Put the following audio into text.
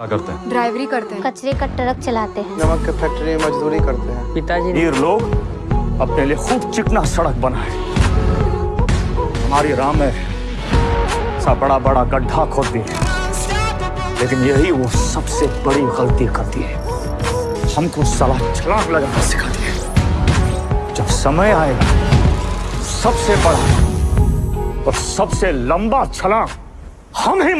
क्या करते हैं? ड्राइवरी करते हैं। कचरे का ट्रक चलाते हैं। नमक के फैक्ट्री में मजदूरी करते हैं। पिताजी वीर लोग अपने लिए खूब चिकना सड़क बनाए। हमारी राम है सा बड़ा बड़ा गड्ढा खोदती है लेकिन यही वो सबसे बड़ी गलती करती है। हमको सलाह छलांग लगाना सिखाती है। जब समय आएगा सबसे बड़ा और सबसे लंबा छलांग हम ही